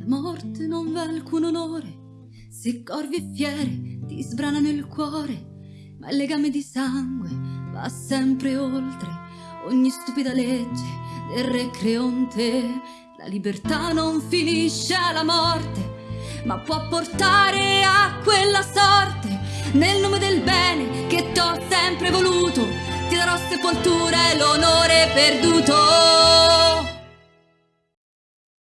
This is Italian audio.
La morte non va alcun onore, se corvi e fiere ti sbranano il cuore, ma il legame di sangue va sempre oltre ogni stupida legge del re Creonte. La libertà non finisce alla morte, ma può portare a quella sorte. Nel nome del bene che t'ho sempre voluto, ti darò sepoltura e l'onore perduto.